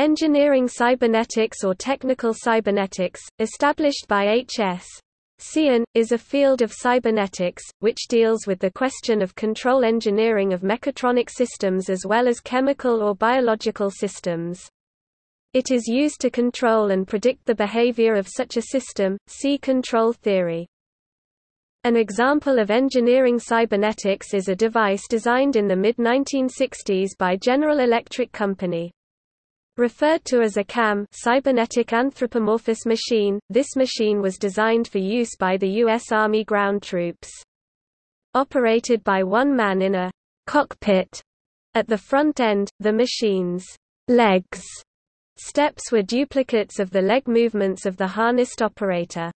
Engineering cybernetics or technical cybernetics, established by H.S. Tsien, is a field of cybernetics, which deals with the question of control engineering of mechatronic systems as well as chemical or biological systems. It is used to control and predict the behavior of such a system, see control theory. An example of engineering cybernetics is a device designed in the mid-1960s by General Electric Company. Referred to as a CAM cybernetic anthropomorphous machine, this machine was designed for use by the U.S. Army ground troops. Operated by one man in a cockpit at the front end, the machine's legs steps were duplicates of the leg movements of the harnessed operator.